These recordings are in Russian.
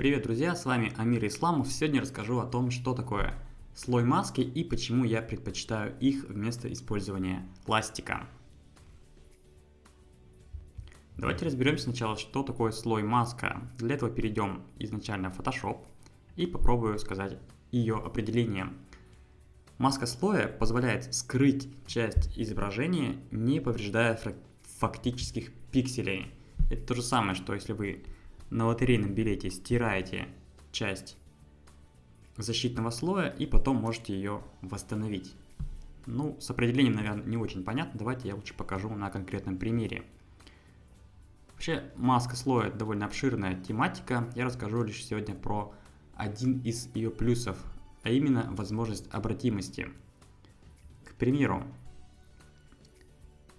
Привет, друзья, с вами Амир Исламов. Сегодня расскажу о том, что такое слой маски и почему я предпочитаю их вместо использования пластика. Давайте разберемся сначала, что такое слой маска. Для этого перейдем изначально в Photoshop и попробую сказать ее определение. Маска слоя позволяет скрыть часть изображения, не повреждая фактических пикселей. Это то же самое, что если вы на лотерейном билете стираете часть защитного слоя и потом можете ее восстановить. Ну, с определением, наверное, не очень понятно. Давайте я лучше покажу на конкретном примере. Вообще, маска слоя довольно обширная тематика. Я расскажу лишь сегодня про один из ее плюсов, а именно возможность обратимости. К примеру,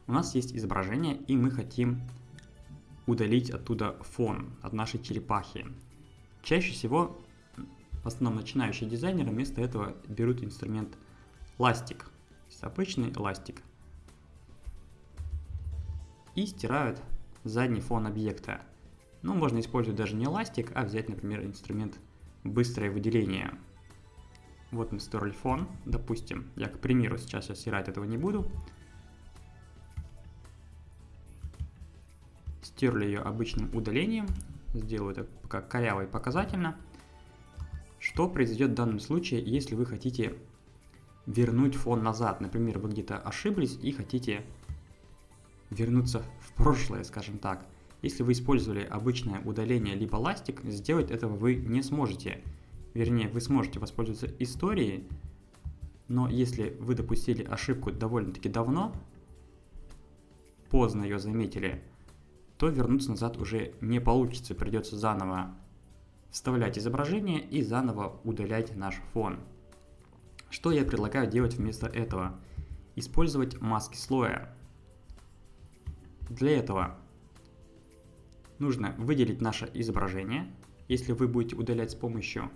у нас есть изображение, и мы хотим удалить оттуда фон от нашей черепахи. Чаще всего, в основном начинающие дизайнеры, вместо этого берут инструмент ластик, обычный ластик, и стирают задний фон объекта. Ну, можно использовать даже не ластик, а взять, например, инструмент быстрое выделение. Вот мы стерли фон, допустим, я, к примеру, сейчас я стирать этого не буду, Стерли ее обычным удалением. Сделаю это пока коряво и показательно. Что произойдет в данном случае, если вы хотите вернуть фон назад? Например, вы где-то ошиблись и хотите вернуться в прошлое, скажем так. Если вы использовали обычное удаление либо ластик, сделать этого вы не сможете. Вернее, вы сможете воспользоваться историей, но если вы допустили ошибку довольно-таки давно, поздно ее заметили, то вернуться назад уже не получится, придется заново вставлять изображение и заново удалять наш фон. Что я предлагаю делать вместо этого? Использовать маски слоя. Для этого нужно выделить наше изображение. Если вы будете удалять с помощью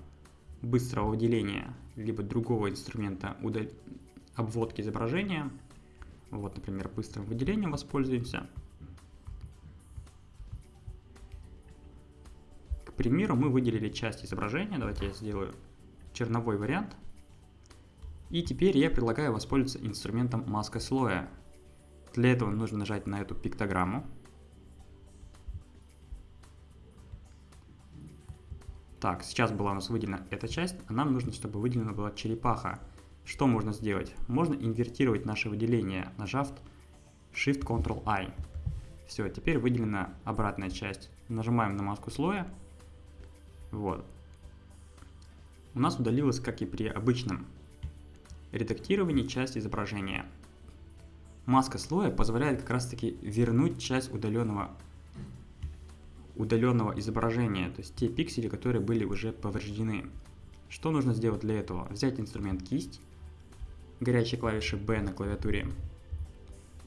быстрого выделения, либо другого инструмента удал... обводки изображения, вот, например, быстрым выделением воспользуемся – примеру, мы выделили часть изображения. Давайте я сделаю черновой вариант. И теперь я предлагаю воспользоваться инструментом маска слоя. Для этого нужно нажать на эту пиктограмму. Так, сейчас была у нас выделена эта часть, а нам нужно, чтобы выделена была черепаха. Что можно сделать? Можно инвертировать наше выделение, нажав Shift-Ctrl-I. Все, теперь выделена обратная часть. Нажимаем на маску слоя вот. У нас удалилась, как и при обычном редактировании, часть изображения. Маска слоя позволяет как раз таки вернуть часть удаленного, удаленного изображения, то есть те пиксели, которые были уже повреждены. Что нужно сделать для этого? Взять инструмент кисть, горячей клавиши B на клавиатуре,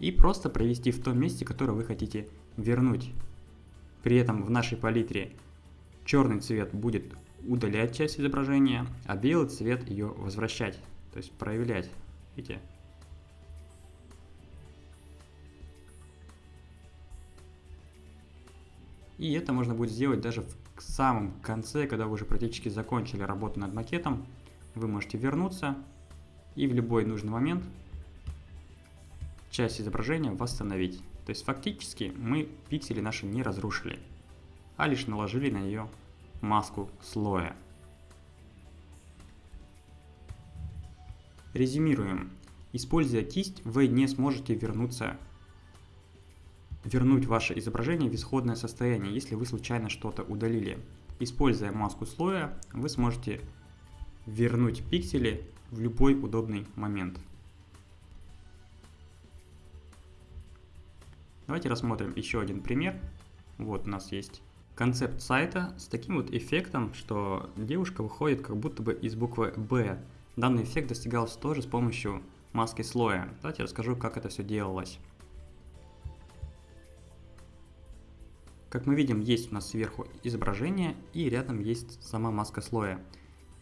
и просто провести в том месте, которое вы хотите вернуть. При этом в нашей палитре Черный цвет будет удалять часть изображения, а белый цвет ее возвращать, то есть проявлять. Видите? И это можно будет сделать даже в самом конце, когда вы уже практически закончили работу над макетом. Вы можете вернуться и в любой нужный момент часть изображения восстановить. То есть фактически мы пиксели наши не разрушили а лишь наложили на нее маску слоя. Резюмируем. Используя кисть, вы не сможете вернуться, вернуть ваше изображение в исходное состояние, если вы случайно что-то удалили. Используя маску слоя, вы сможете вернуть пиксели в любой удобный момент. Давайте рассмотрим еще один пример. Вот у нас есть концепт сайта с таким вот эффектом, что девушка выходит как будто бы из буквы «Б». Данный эффект достигался тоже с помощью маски слоя. Давайте расскажу, как это все делалось. Как мы видим, есть у нас сверху изображение и рядом есть сама маска слоя.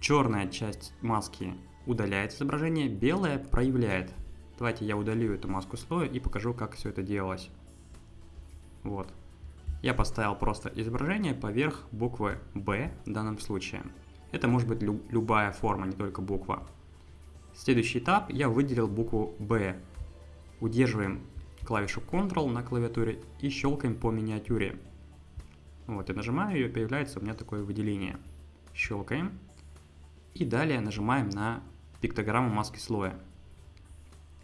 Черная часть маски удаляет изображение, белая проявляет. Давайте я удалю эту маску слоя и покажу, как все это делалось. Вот. Я поставил просто изображение поверх буквы B в данном случае. Это может быть лю любая форма, не только буква. Следующий этап я выделил букву B. Удерживаем клавишу Ctrl на клавиатуре и щелкаем по миниатюре. Вот, и нажимаю ее, появляется у меня такое выделение. Щелкаем. И далее нажимаем на пиктограмму маски слоя.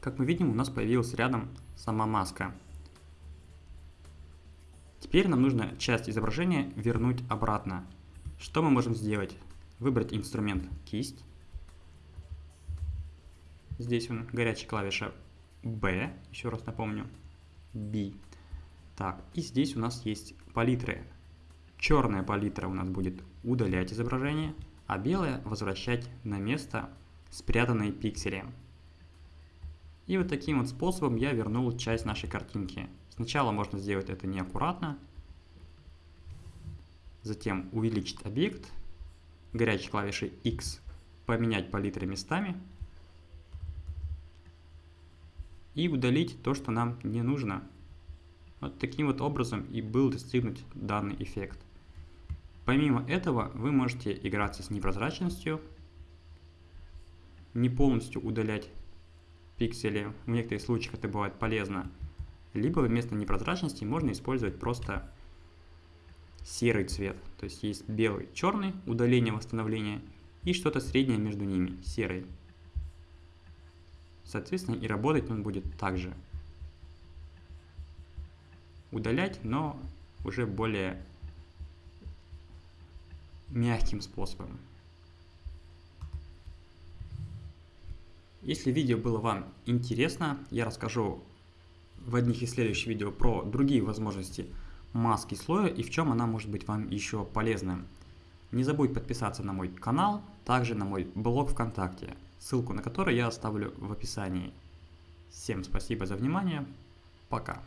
Как мы видим, у нас появилась рядом сама маска. Теперь нам нужно часть изображения вернуть обратно. Что мы можем сделать? Выбрать инструмент кисть. Здесь он горячая клавиша B, еще раз напомню, B. Так, и здесь у нас есть палитры. Черная палитра у нас будет удалять изображение, а белая возвращать на место спрятанные пиксели. И вот таким вот способом я вернул часть нашей картинки. Сначала можно сделать это неаккуратно, затем увеличить объект, горячей клавишей X поменять палитры местами и удалить то, что нам не нужно. Вот таким вот образом и был достигнут данный эффект. Помимо этого вы можете играться с непрозрачностью, не полностью удалять пиксели, в некоторых случаях это бывает полезно, либо вместо непрозрачности можно использовать просто серый цвет. То есть есть белый, черный, удаление, восстановление, и что-то среднее между ними, серый. Соответственно, и работать он будет также. Удалять, но уже более мягким способом. Если видео было вам интересно, я расскажу в одних из следующих видео про другие возможности маски слоя и в чем она может быть вам еще полезна. Не забудь подписаться на мой канал, также на мой блог ВКонтакте, ссылку на который я оставлю в описании. Всем спасибо за внимание, пока.